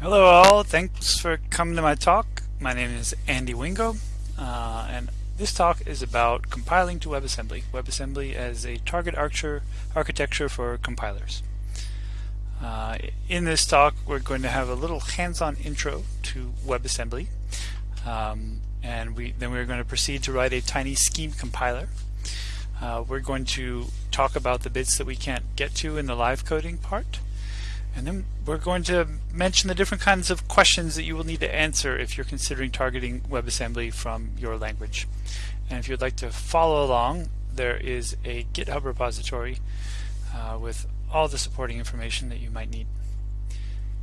Hello all, thanks for coming to my talk. My name is Andy Wingo uh, and this talk is about compiling to WebAssembly. WebAssembly as a target architecture for compilers. Uh, in this talk we're going to have a little hands-on intro to WebAssembly um, and we, then we're going to proceed to write a tiny scheme compiler. Uh, we're going to talk about the bits that we can't get to in the live coding part. And then we're going to mention the different kinds of questions that you will need to answer if you're considering targeting WebAssembly from your language. And if you'd like to follow along, there is a GitHub repository uh, with all the supporting information that you might need.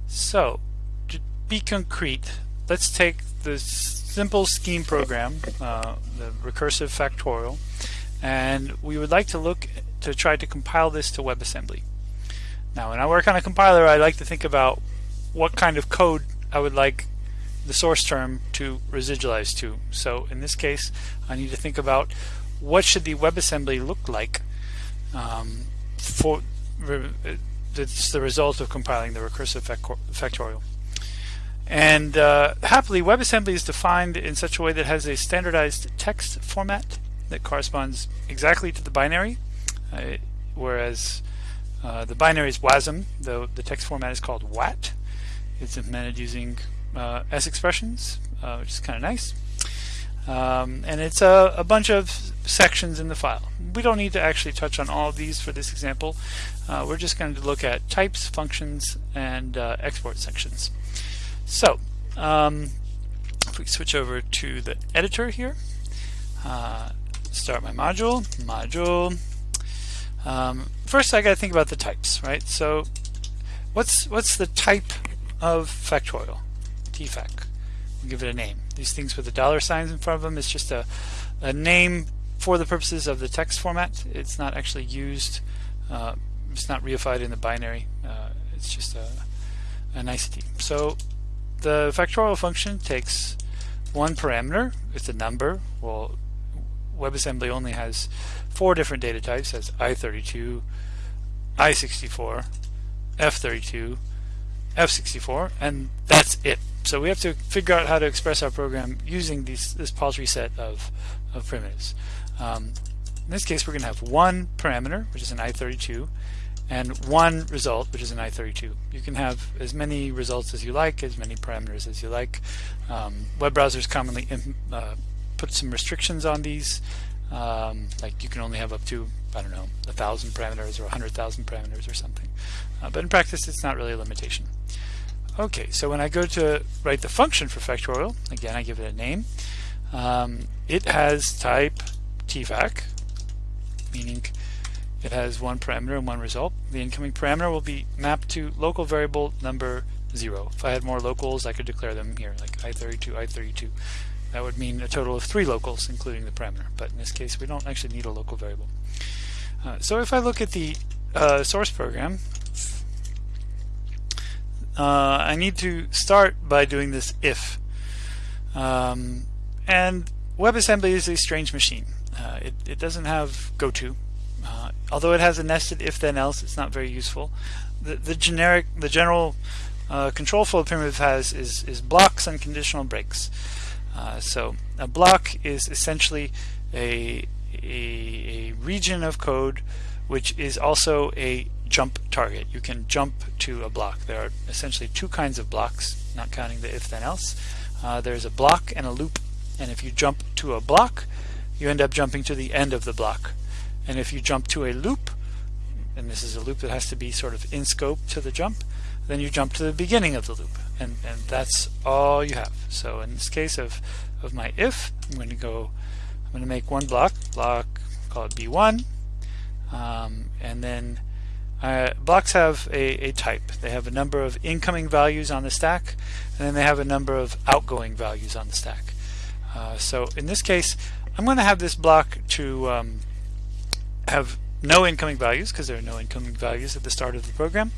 So, to be concrete, let's take the simple scheme program, uh, the recursive factorial, and we would like to look to try to compile this to WebAssembly. Now when I work on a compiler I like to think about what kind of code I would like the source term to residualize to. So in this case I need to think about what should the WebAssembly look like um, for it's the result of compiling the recursive factorial. And uh, happily, WebAssembly is defined in such a way that has a standardized text format that corresponds exactly to the binary, uh, whereas uh, the binary is WASM, though the text format is called WAT. It's implemented using uh, S expressions, uh, which is kind of nice. Um, and it's a, a, bunch of sections in the file. We don't need to actually touch on all of these for this example. Uh, we're just going to look at types, functions, and uh, export sections. So, um, if we switch over to the editor here, start my module, module, um, first I got to think about the types, right? So what's what's the type of factorial? tfac. We'll give it a name. These things with the dollar signs in front of them is just a, a name for the purposes of the text format. It's not actually used, uh, it's not reified in the binary. Uh, it's just a, a nicety. So the factorial function takes one parameter, it's a number. Well, WebAssembly only has four different data types as i32, i64, f32, f64, and that's it. So we have to figure out how to express our program using these, this paltry set of, of primitives. Um, in this case, we're going to have one parameter, which is an i32, and one result, which is an i32. You can have as many results as you like, as many parameters as you like. Um, web browsers commonly uh, put some restrictions on these. Um, like you can only have up to, I don't know, a thousand parameters or a hundred thousand parameters or something. Uh, but in practice, it's not really a limitation. Okay, so when I go to write the function for factorial, again, I give it a name. Um, it has type tfac, meaning it has one parameter and one result. The incoming parameter will be mapped to local variable number 0. If I had more locals, I could declare them here, like i32, i32. That would mean a total of three locals, including the parameter. But in this case, we don't actually need a local variable. Uh, so if I look at the uh, source program, uh, I need to start by doing this if. Um, and WebAssembly is a strange machine. Uh, it, it, doesn't have goto. Uh, although it has a nested if then else, it's not very useful. The, the generic, the general uh, control flow primitive has is, is blocks and conditional breaks. Uh, so a block is essentially a, a, a, region of code which is also a jump target. You can jump to a block. There are essentially two kinds of blocks, not counting the if then else. Uh, there's a block and a loop and if you jump to a block you end up jumping to the end of the block and if you jump to a loop and this is a loop that has to be sort of in scope to the jump then you jump to the beginning of the loop and, and that's all you have. So in this case of, of my if, I'm going to go, I'm going to make one block, block, call it B1, um, and then uh, blocks have a, a type. They have a number of incoming values on the stack, and then they have a number of outgoing values on the stack. Uh, so in this case, I'm going to have this block to um, have no incoming values because there are no incoming values at the start of the program,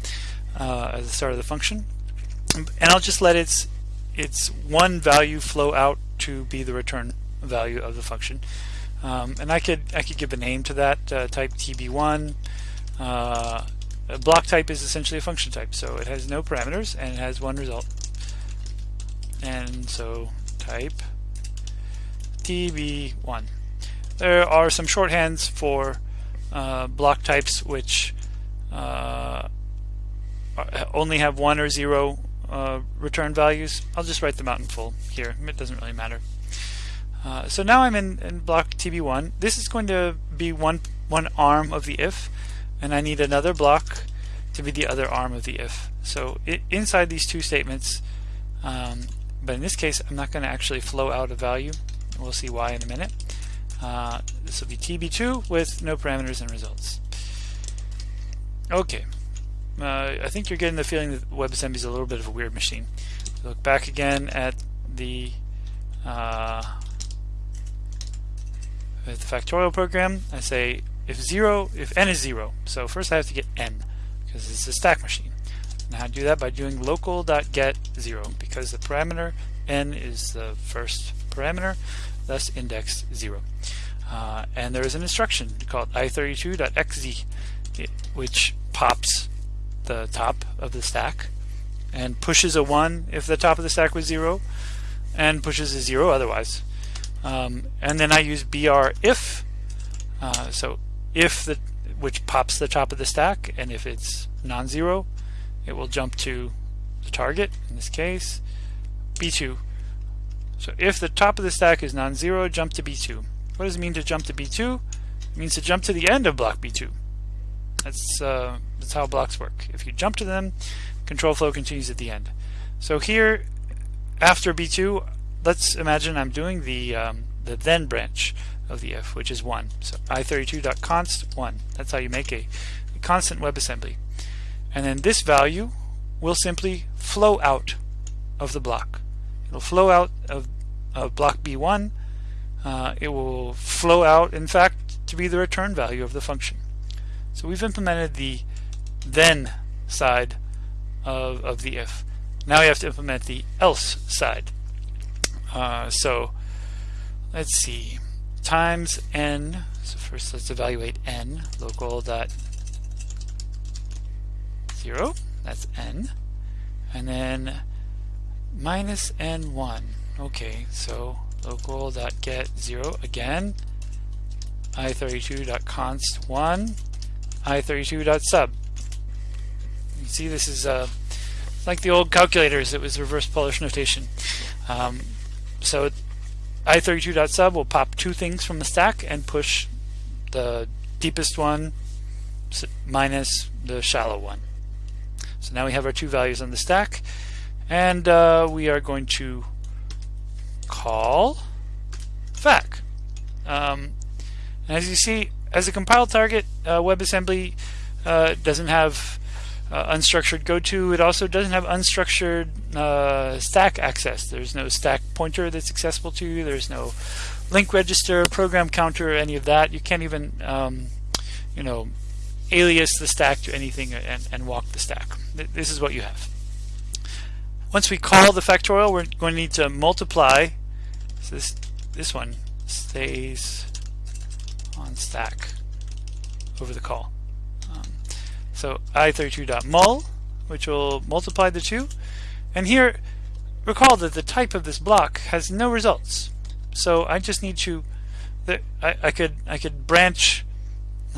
uh, the start of the function and I'll just let its its one value flow out to be the return value of the function. Um, and I could I could give a name to that uh, type tb1. Uh, a block type is essentially a function type, so it has no parameters and it has one result. and so type tb1. There are some shorthands for uh, block types which uh, only have one or zero uh, return values. I'll just write them out in full here. It doesn't really matter. Uh, so now I'm in, in block TB1. This is going to be one one arm of the if, and I need another block to be the other arm of the if. So it, inside these two statements, um, but in this case, I'm not going to actually flow out a value. We'll see why in a minute. Uh, this will be TB2 with no parameters and results. Okay, uh, I think you're getting the feeling that WebAssembly is a little bit of a weird machine. Look back again at the uh, at the factorial program. I say if zero, if n is zero. So first I have to get n because it's a stack machine. Now I do that by doing local.get zero because the parameter n is the first parameter, thus index zero. Uh, and there is an instruction called i32.eqz which pops the top of the stack and pushes a 1 if the top of the stack was 0 and pushes a 0 otherwise. Um, and then I use br if, uh, so if the which pops the top of the stack and if it's non-zero it will jump to the target in this case b2 so if the top of the stack is non-zero jump to b2 what does it mean to jump to b2 it means to jump to the end of block b2 that's, uh, that's how blocks work. If you jump to them, control flow continues at the end. So here, after B2, let's imagine I'm doing the, um, the then branch of the if, which is 1. So i32.const 1. That's how you make a, a constant WebAssembly. And then this value will simply flow out of the block. It'll flow out of, of block B1. Uh, it will flow out, in fact, to be the return value of the function. So we've implemented the then side of, of the if. Now we have to implement the else side. Uh, so let's see, times n, so first let's evaluate n, local dot zero, that's n, and then minus n1. Okay, so local dot get zero again, i32 dot const one, i32.sub. You see this is uh, like the old calculators, it was reverse Polish notation. Um, so i32.sub will pop two things from the stack and push the deepest one minus the shallow one. So now we have our two values on the stack and uh, we are going to call fac. Um, as you see, as a compile target, uh, WebAssembly uh, doesn't have uh, unstructured goto. It also doesn't have unstructured uh, stack access. There's no stack pointer that's accessible to you. There's no link register, program counter, any of that. You can't even, um, you know, alias the stack to anything and, and walk the stack. This is what you have. Once we call the factorial, we're going to need to multiply. So this this one stays on stack over the call. Um, so i32.mul, which will multiply the two. And here, recall that the type of this block has no results. So I just need to, I, I could I could branch,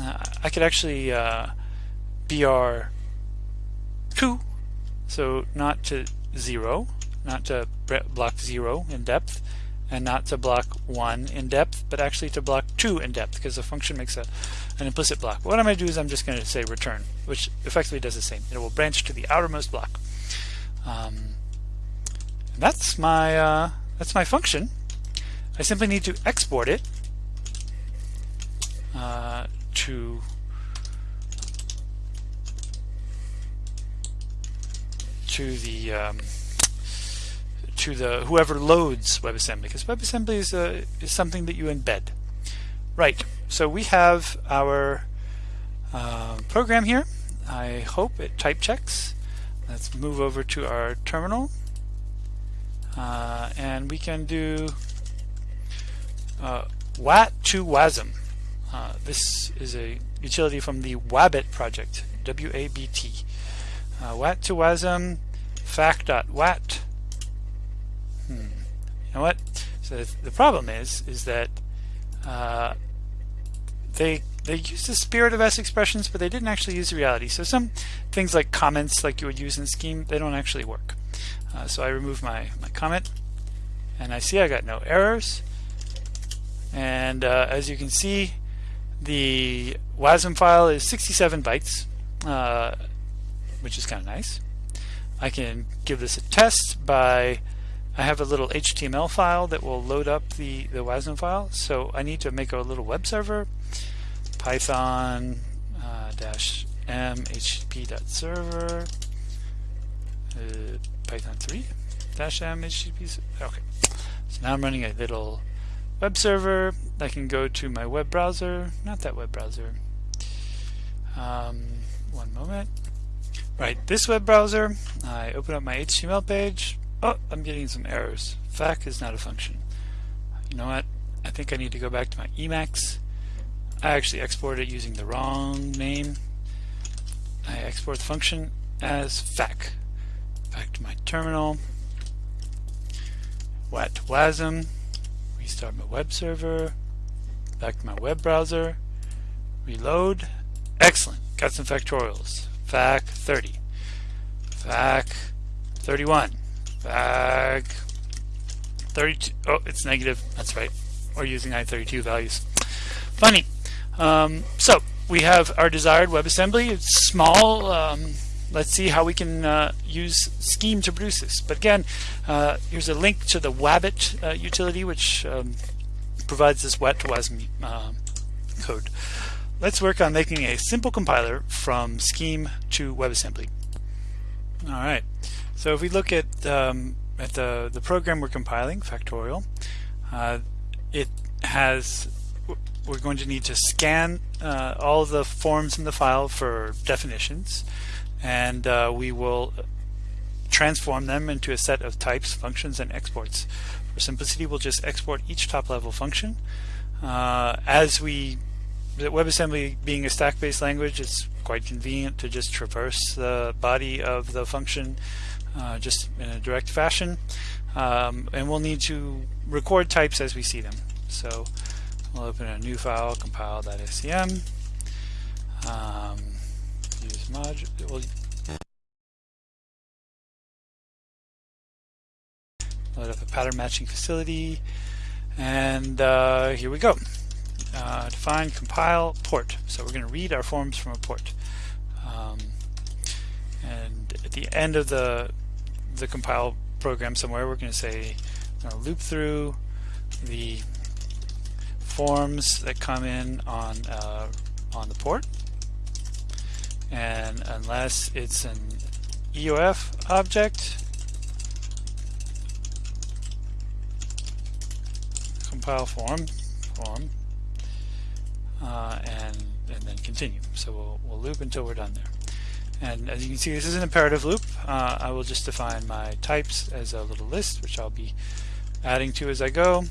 uh, I could actually uh, br two, so not to zero, not to block zero in depth, and not to block 1 in depth, but actually to block 2 in depth because the function makes a, an implicit block. What I'm going to do is I'm just going to say return, which effectively does the same. It will branch to the outermost block. Um, that's my uh, that's my function. I simply need to export it uh, to to the um, to the whoever loads WebAssembly because WebAssembly is, a, is something that you embed. Right, so we have our uh, program here. I hope it type checks. Let's move over to our terminal uh, and we can do uh, WAT to WASM. Uh, this is a utility from the WABT project, W-A-B-T. Uh, WAT to WASM, fac.wat hmm, know what? So the problem is, is that uh, they they use the spirit of S expressions, but they didn't actually use reality. So some things like comments, like you would use in Scheme, they don't actually work. Uh, so I remove my, my comment, and I see I got no errors. And uh, as you can see, the WASM file is 67 bytes, uh, which is kind of nice. I can give this a test by, I have a little HTML file that will load up the, the WASM file. So I need to make a little web server, python uh, dash m uh, python 3 dash m http, okay. So now I'm running a little web server. I can go to my web browser, not that web browser. Um, one moment. Right, this web browser, I open up my HTML page. Oh, I'm getting some errors. FAC is not a function. You know what? I think I need to go back to my Emacs. I actually exported it using the wrong name. I export the function as FAC. Back to my terminal. WASM. Restart my web server. Back to my web browser. Reload. Excellent. Got some factorials. FAC 30. FAC 31. FAC 32. Oh, it's negative. That's right. We're using I32 values. Funny. Um, so we have our desired WebAssembly. It's small. Um, let's see how we can uh, use Scheme to produce this. But again, uh, here's a link to the Wabbit uh, utility, which um, provides this wet WASM uh, code. Let's work on making a simple compiler from Scheme to WebAssembly. All right. So if we look at um, at the the program we're compiling, Factorial, uh, it has we're going to need to scan uh, all the forms in the file for definitions and uh, we will transform them into a set of types, functions, and exports. For simplicity, we'll just export each top-level function. Uh, as we, WebAssembly being a stack-based language, it's quite convenient to just traverse the body of the function uh, just in a direct fashion. Um, and we'll need to record types as we see them. So we'll open a new file, compile.scm. Um, use module. We'll load up a pattern matching facility, and uh, here we go. Uh, define compile port. So we're going to read our forms from a port. Um, and at the end of the the compile program somewhere, we're going to say loop through the forms that come in on uh, on the port. And unless it's an EOF object compile form form uh, and and then continue. So we'll, we'll loop until we're done there and as you can see this is an imperative loop uh, I will just define my types as a little list which I'll be adding to as I go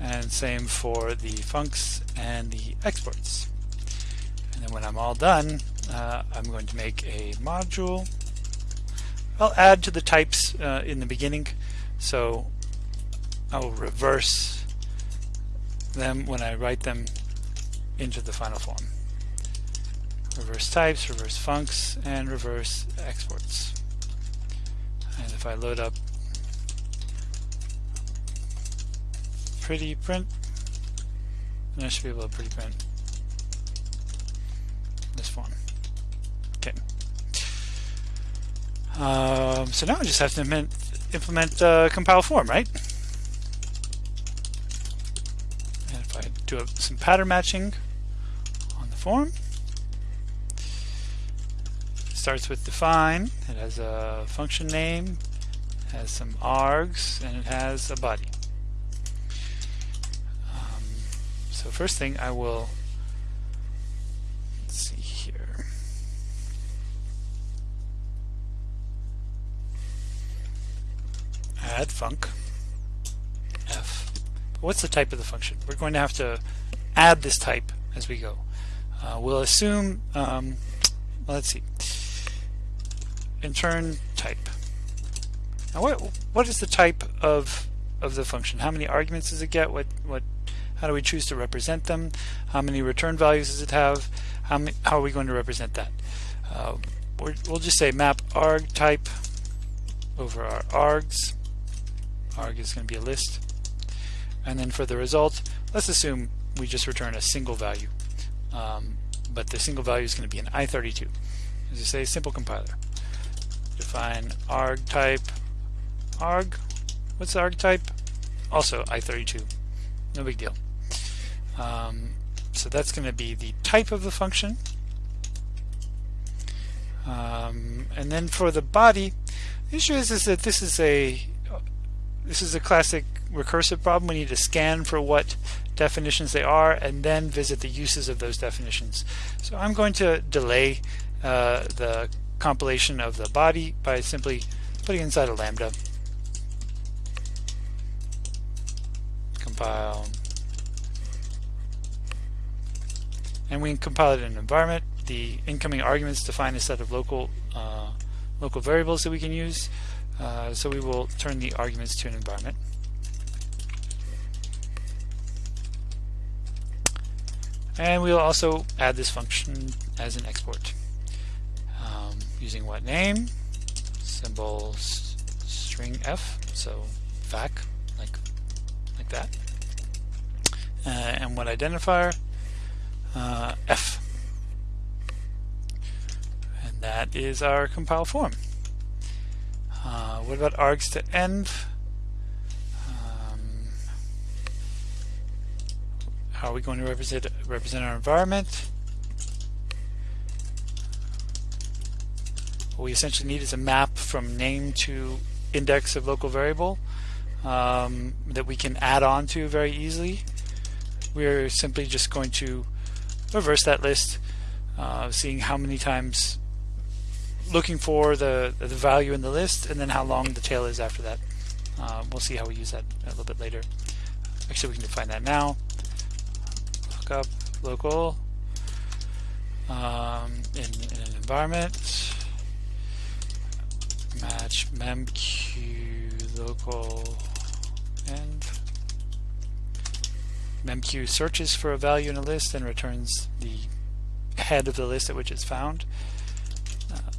and same for the funcs and the exports and then when I'm all done uh, I'm going to make a module. I'll add to the types uh, in the beginning, so I'll reverse them when I write them into the final form. Reverse types, reverse funcs, and reverse exports. And if I load up pretty print, then I should be able to pretty print this form. Okay. Um, so now I just have to implement, implement uh, compile form, right? And if I do some pattern matching on the form, starts with define. It has a function name, has some args, and it has a body. Um, so first thing I will see here. add func f. What's the type of the function? We're going to have to add this type as we go. Uh, we'll assume, um, let's see, intern type. Now what what is the type of of the function? How many arguments does it get? What what how do we choose to represent them? How many return values does it have? How many, how are we going to represent that? Uh, we'll just say map arg type over our args. Arg is going to be a list. And then for the result, let's assume we just return a single value. Um, but the single value is going to be an i32. As you say, simple compiler. Define arg type arg. What's the arg type? Also i32. No big deal. Um, so that's going to be the type of the function. Um, and then for the body, the issue is, is that this is a this is a classic recursive problem. We need to scan for what definitions they are and then visit the uses of those definitions. So I'm going to delay uh, the compilation of the body by simply putting inside a lambda. Compile. And we can compile it in an environment. The incoming arguments define a set of local uh, local variables that we can use. Uh, so we will turn the arguments to an environment. And we'll also add this function as an export. Um, using what name? Symbol string f, so fac, like, like that. Uh, and what identifier? Uh, f. And that is our compile form. Uh, what about args to env? How are we going to represent, represent our environment? What we essentially need is a map from name to index of local variable um, that we can add on to very easily. We're simply just going to reverse that list, uh, seeing how many times looking for the, the value in the list and then how long the tail is after that. Uh, we'll see how we use that a little bit later. Actually, we can define that now lookup local um, in, in, an environment match memq local and memq searches for a value in a list and returns the head of the list at which it's found. Uh,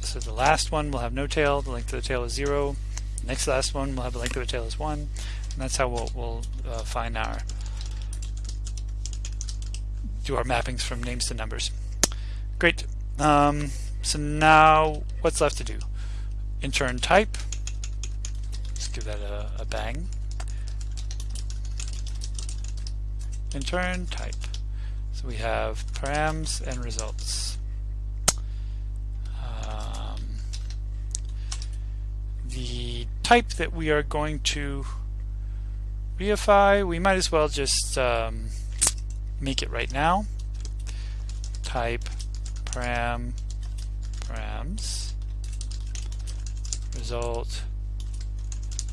so the last one will have no tail, the length of the tail is zero. The next last one will have the length of the tail is one. And that's how we'll, we'll uh, find our do our mappings from names to numbers. Great. Um, so now what's left to do? Intern type. Let's give that a, a bang. Intern type. So we have params and results. Um, the type that we are going to reify, we might as well just um, make it right now. Type param params result.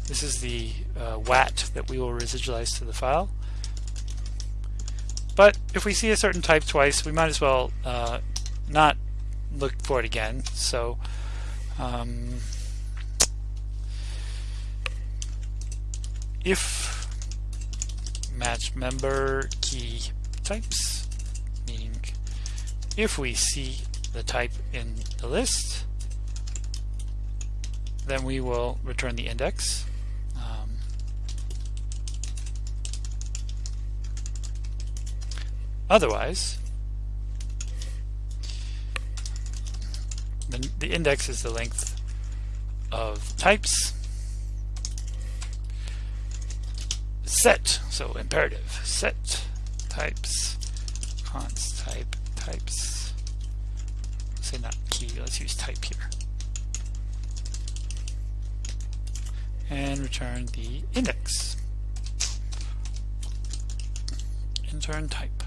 This is the uh, WAT that we will residualize to the file. But if we see a certain type twice, we might as well uh, not look for it again. So um, if match member key types, meaning if we see the type in the list, then we will return the index. Um, otherwise, the, the index is the length of types set, so imperative, set types, const type, types, say not key, let's use type here. And return the index. Intern type.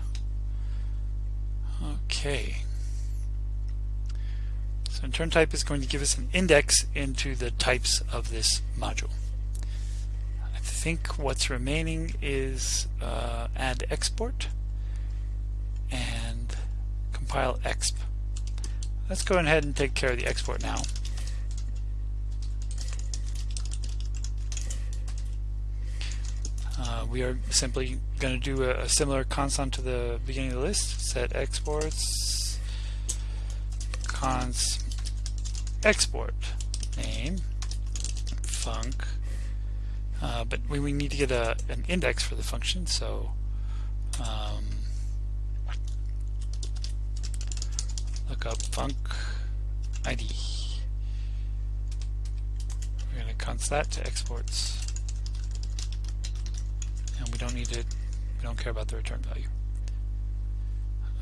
Okay. So intern type is going to give us an index into the types of this module I think what's remaining is uh, add export and compile exp. Let's go ahead and take care of the export now. Uh, we are simply going to do a, a similar const to the beginning of the list, set exports, cons export name, func, uh, but we, we need to get a, an index for the function, so um, look up func ID. We're going to const that to exports. And we don't need it. We don't care about the return value.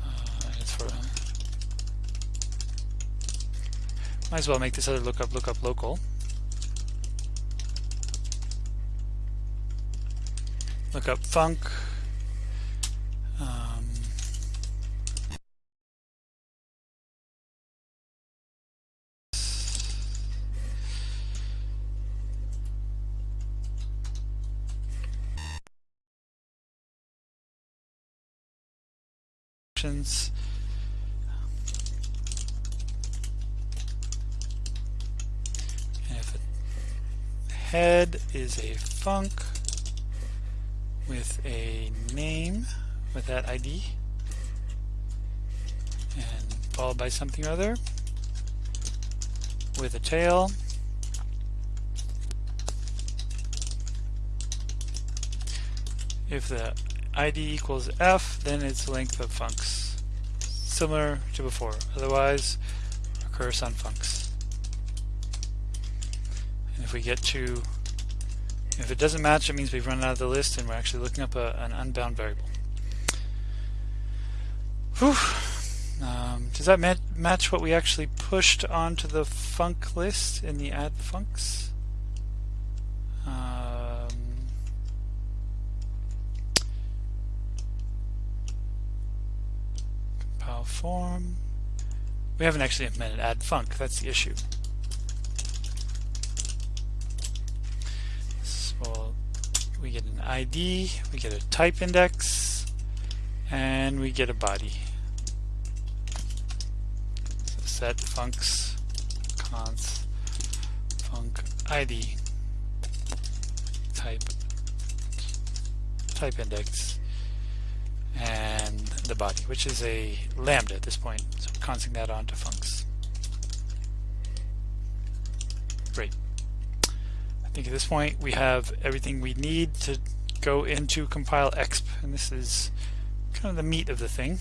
Uh, it's for uh, might as well make this other lookup lookup local. Lookup func options. If the head is a func with a name with that ID and followed by something or other with a tail if the ID equals F, then it's length of funcs. Similar to before. Otherwise, recurse on funcs. And if we get to, if it doesn't match, it means we've run out of the list and we're actually looking up a, an unbound variable. Whew. Um, does that mat match what we actually pushed onto the func list in the add funcs? Form. We haven't actually implemented add func, that's the issue. So we get an ID, we get a type index, and we get a body. So set funcs const func ID type type index and the body, which is a lambda at this point. So consing that onto funcs. Great. I think at this point we have everything we need to go into compile exp, and this is kind of the meat of the thing.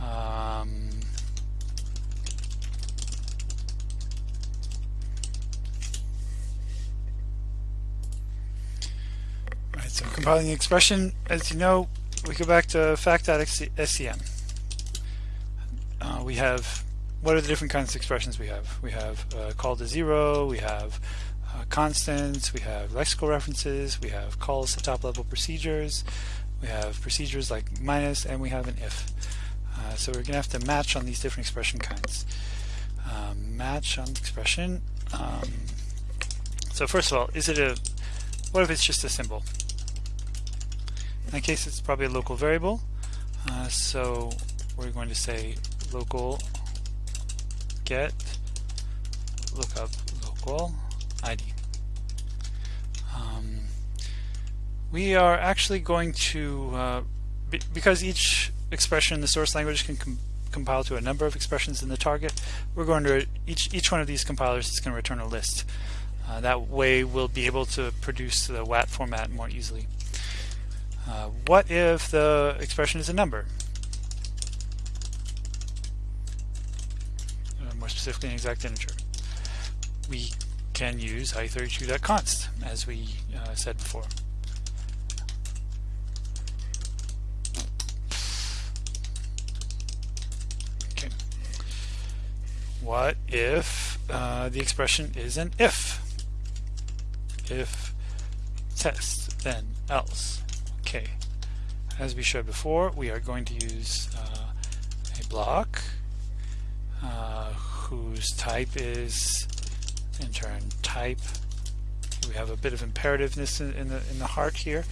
Um, right, so compiling the expression, as you know, we go back to fact.scm. Uh, we have, what are the different kinds of expressions we have? We have uh, call to zero, we have uh, constants, we have lexical references, we have calls to top level procedures, we have procedures like minus, and we have an if. Uh, so we're going to have to match on these different expression kinds. Um, match on expression. Um, so first of all, is it a, what if it's just a symbol? In that case, it's probably a local variable. Uh, so we're going to say local get lookup local ID. Um, we are actually going to, uh, be, because each expression in the source language can com compile to a number of expressions in the target, we're going to, each, each one of these compilers is going to return a list. Uh, that way we'll be able to produce the WAT format more easily. Uh, what if the expression is a number? Uh, more specifically, an exact integer. We can use i32.const, as we uh, said before. Okay. What if uh, the expression is an if? If test, then else. Okay, as we showed before, we are going to use uh, a block uh, whose type is intern type. We have a bit of imperativeness in, in the in the heart here.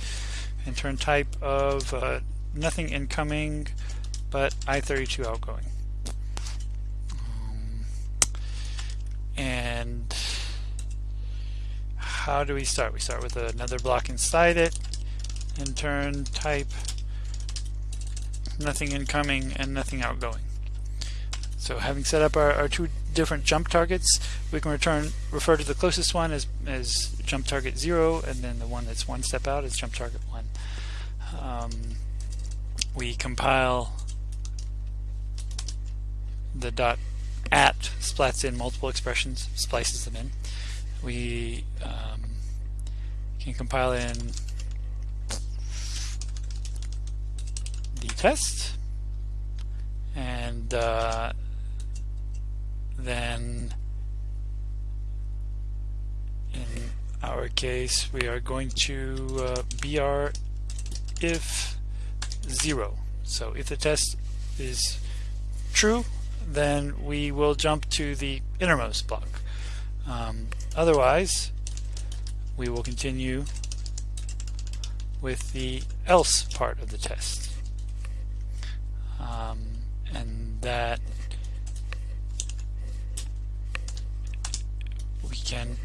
Intern type of uh, nothing incoming, but i32 outgoing. Um, and how do we start? We start with another block inside it, intern type, nothing incoming and nothing outgoing. So having set up our, our two different jump targets, we can return refer to the closest one as, as jump target 0 and then the one that's one step out is jump target 1. Um, we compile the dot at splats in multiple expressions, splices them in. We um, can compile in the test. And uh, then in our case we are going to uh, br if zero. So if the test is true then we will jump to the innermost block. Um, otherwise we will continue with the else part of the test um, and that we can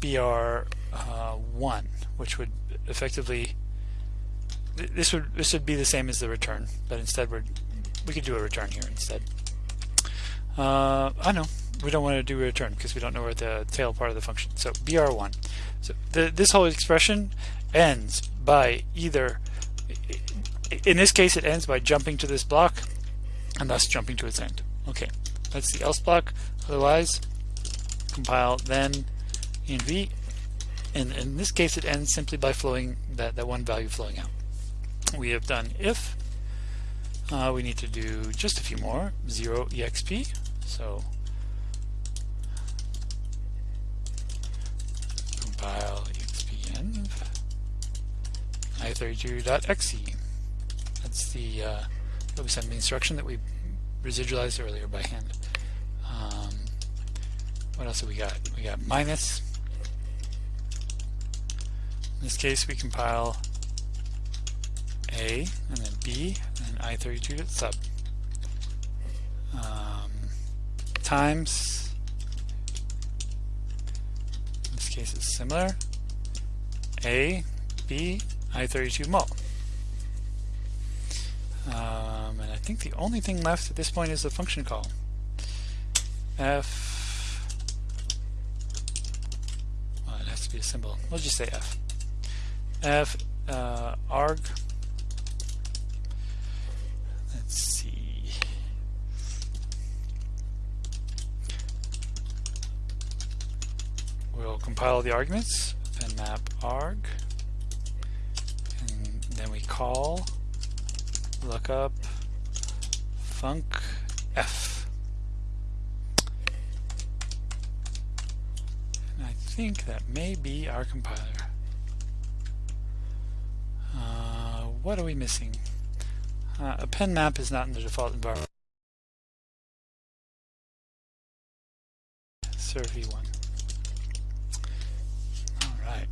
BR uh, one, which would effectively this would this would be the same as the return, but instead we're we could do a return here instead. Uh, I know we don't want to do a return because we don't know where the tail part of the function. So br1. So the, this whole expression ends by either in this case it ends by jumping to this block and thus jumping to its end. Okay, that's the else block. Otherwise, compile then env, and in this case it ends simply by flowing that, that one value flowing out. We have done if. Uh, we need to do just a few more. 0 exp. So compile expenv i32.eqz. That's the uh, instruction that we residualized earlier by hand. Um, what else have we got? We got minus. In this case, we compile A and then B and i32 sub. Um, times. In this case, it's similar. A, B, i32 mul. Um, and I think the only thing left at this point is the function call. F, well, it has to be a symbol. We'll just say F. F uh, arg. Let's see. We'll compile the arguments and map arg. And then we call lookup func f. And I think that may be our compiler. Uh, what are we missing? Uh, pen map is not in the default environment. SRFI-1. Alright.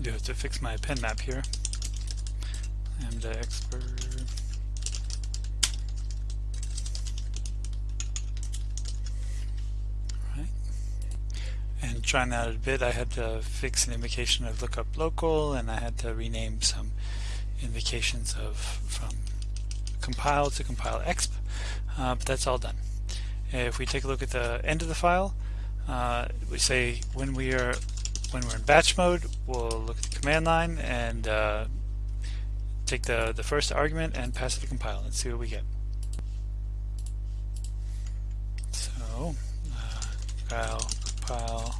Do have to fix my pen map here. Lambda expert. Right. And trying that a bit, I had to fix an invocation of lookup local, and I had to rename some invocations of from compile to compile exp. Uh, but that's all done. If we take a look at the end of the file, uh, we say when we are when we're in batch mode, we'll look at the command line and uh, take the, the first argument and pass it to compile and see what we get. So, uh, compile, compile.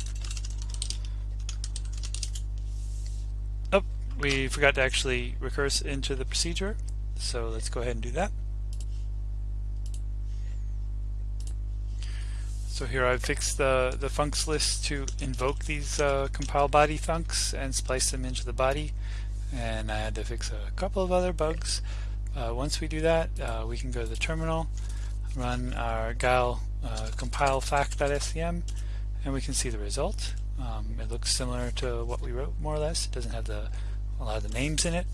Oh, we forgot to actually recurse into the procedure, so let's go ahead and do that. So here I've fixed the, the funcs list to invoke these uh, compile body funcs and splice them into the body and I had to fix a couple of other bugs. Uh, once we do that, uh, we can go to the terminal, run our guile uh, compile fact.scm, and we can see the result. Um, it looks similar to what we wrote, more or less. It doesn't have the, a lot of the names in it.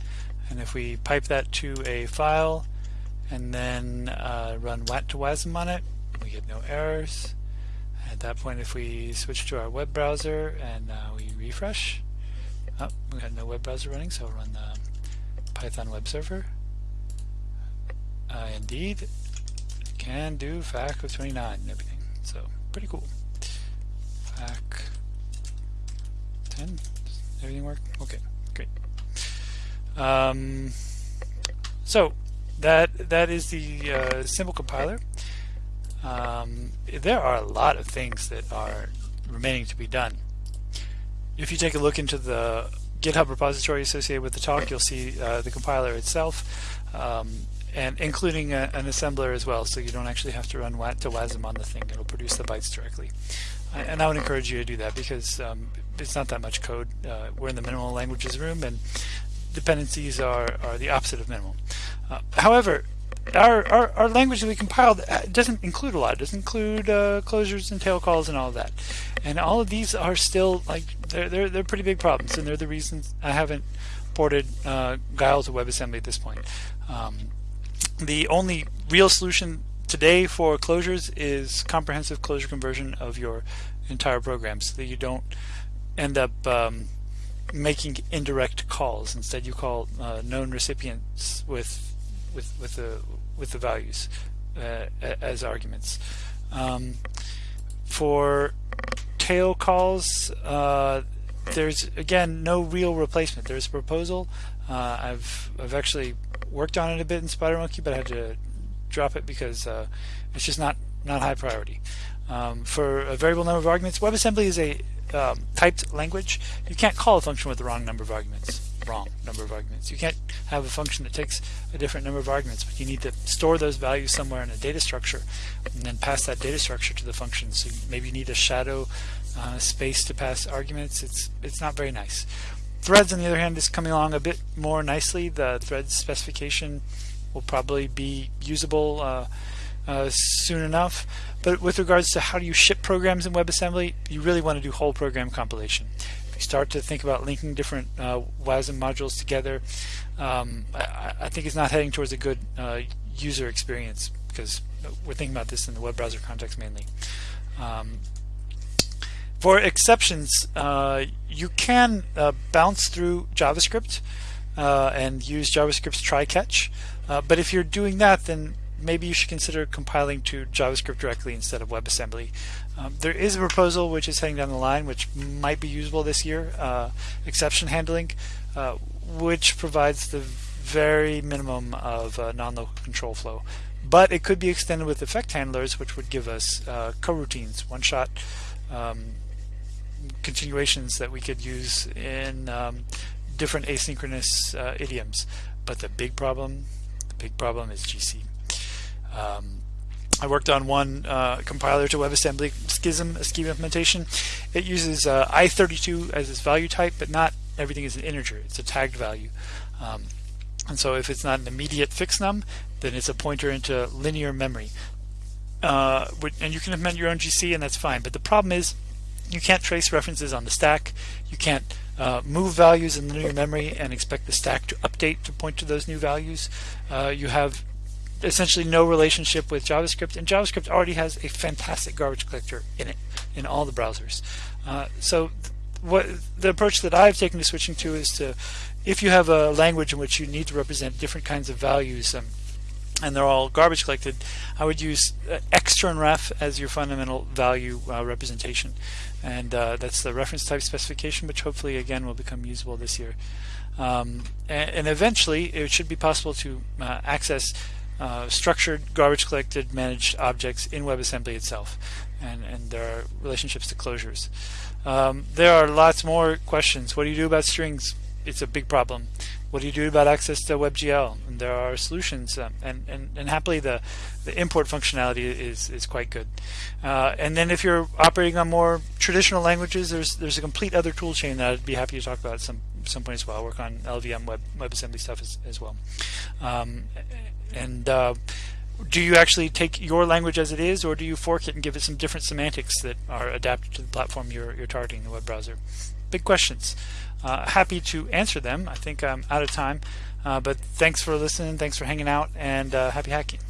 And if we pipe that to a file and then uh, run wat to wasm on it, we get no errors. At that point, if we switch to our web browser and uh, we refresh, oh, we got no web browser running, so we'll run the Python web server. Uh, indeed, can do FAC of 29 and everything, so pretty cool. FAC 10, Does everything work? Okay, great. Um, so that that is the uh, simple compiler. Um, there are a lot of things that are remaining to be done. If you take a look into the GitHub repository associated with the talk, you'll see uh, the compiler itself, um, and including a, an assembler as well, so you don't actually have to run to WASM on the thing. It'll produce the bytes directly. And I would encourage you to do that because um, it's not that much code. Uh, we're in the minimal languages room, and dependencies are, are the opposite of minimal. Uh, however, our, our, our, language that we compiled uh, doesn't include a lot. It doesn't include uh, closures and tail calls and all of that. And all of these are still like they're they're they're pretty big problems, and they're the reasons I haven't ported uh, Guile to WebAssembly at this point. Um, the only real solution today for closures is comprehensive closure conversion of your entire program, so that you don't end up um, making indirect calls. Instead, you call uh, known recipients with with with the with the values uh, as arguments. Um, for tail calls, uh, there's again no real replacement. There's a proposal. Uh, I've I've actually worked on it a bit in SpiderMonkey, but I had to drop it because uh, it's just not not high priority. Um, for a variable number of arguments, WebAssembly is a um, typed language, you can't call a function with the wrong number of arguments. Wrong number of arguments. You can't have a function that takes a different number of arguments, but you need to store those values somewhere in a data structure and then pass that data structure to the function. So maybe you need a shadow uh, space to pass arguments. It's it's not very nice. Threads, on the other hand, is coming along a bit more nicely. The threads specification will probably be usable uh, uh, soon enough. But with regards to how do you ship programs in WebAssembly, you really want to do whole program compilation. Start to think about linking different uh, WASM modules together, um, I, I, think it's not heading towards a good uh, user experience because we're thinking about this in the web browser context mainly. Um, for exceptions, uh, you can uh, bounce through JavaScript uh, and use JavaScript's try catch. Uh, but if you're doing that, then maybe you should consider compiling to JavaScript directly instead of WebAssembly. Um, there is a proposal which is heading down the line which might be usable this year, uh, exception handling, uh, which provides the very minimum of uh, non-local control flow. But it could be extended with effect handlers which would give us uh, coroutines, one-shot um, continuations that we could use in um, different asynchronous uh, idioms. But the big problem, the big problem is GC. Um, I worked on one uh, compiler to WebAssembly Schism, a scheme implementation. It uses uh, i32 as its value type, but not everything is an integer. It's a tagged value. Um, and so if it's not an immediate fixnum, then it's a pointer into linear memory. Uh, and you can implement your own GC and that's fine. But the problem is you can't trace references on the stack. You can't uh, move values in linear memory and expect the stack to update to point to those new values. Uh, you have essentially no relationship with JavaScript, and JavaScript already has a fantastic garbage collector in it in all the browsers. Uh, so what the approach that I've taken to switching to is to, if you have a language in which you need to represent different kinds of values, um, and they're all garbage collected, I would use uh, ref as your fundamental value uh, representation. And uh, that's the reference type specification, which hopefully again will become usable this year. Um, and, and, eventually it should be possible to uh, access uh, structured garbage collected managed objects in WebAssembly itself and, and there are relationships to closures. Um, there are lots more questions. What do you do about strings? It's a big problem. What do you do about access to WebGL? And there are solutions um, and, and, and happily the, the import functionality is, is quite good. Uh, and then if you're operating on more traditional languages, there's there's a complete other tool chain that I'd be happy to talk about at some, some point as well. I work on LLVM web, WebAssembly stuff as, as well. Um, and uh, do you actually take your language as it is, or do you fork it and give it some different semantics that are adapted to the platform you're, you're targeting, the web browser? Big questions. Uh, happy to answer them. I think I'm out of time, uh, but thanks for listening, thanks for hanging out, and uh, happy hacking.